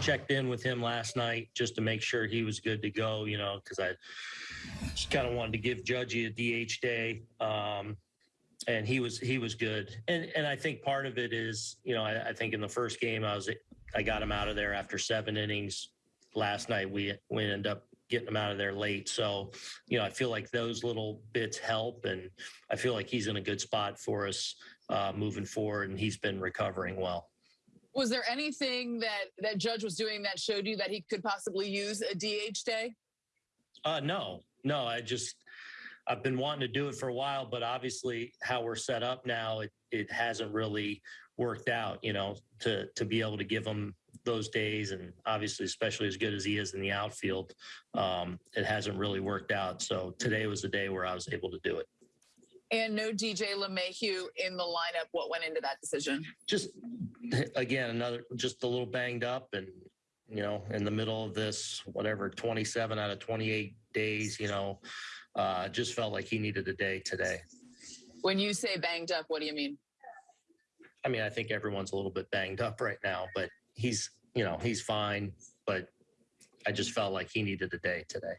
checked in with him last night just to make sure he was good to go, you know, because I just kind of wanted to give Judgy a DH day. Um, and he was he was good. And and I think part of it is, you know, I, I think in the first game I was I got him out of there after seven innings. Last night we we ended up getting him out of there late. So, you know, I feel like those little bits help, and I feel like he's in a good spot for us uh, moving forward, and he's been recovering well. Was there anything that that Judge was doing that showed you that he could possibly use a DH day? Uh, no, no, I just I've been wanting to do it for a while, but obviously how we're set up now, it it hasn't really worked out. You know, to to be able to give him those days, and obviously, especially as good as he is in the outfield, um, it hasn't really worked out. So today was the day where I was able to do it. And no DJ LeMahieu in the lineup. What went into that decision? Just again, another just a little banged up, and you know, in the middle of this, whatever, 27 out of 28 days, you know, uh, just felt like he needed a day today. When you say banged up, what do you mean? I mean, I think everyone's a little bit banged up right now, but he's, you know, he's fine. But I just felt like he needed a day today.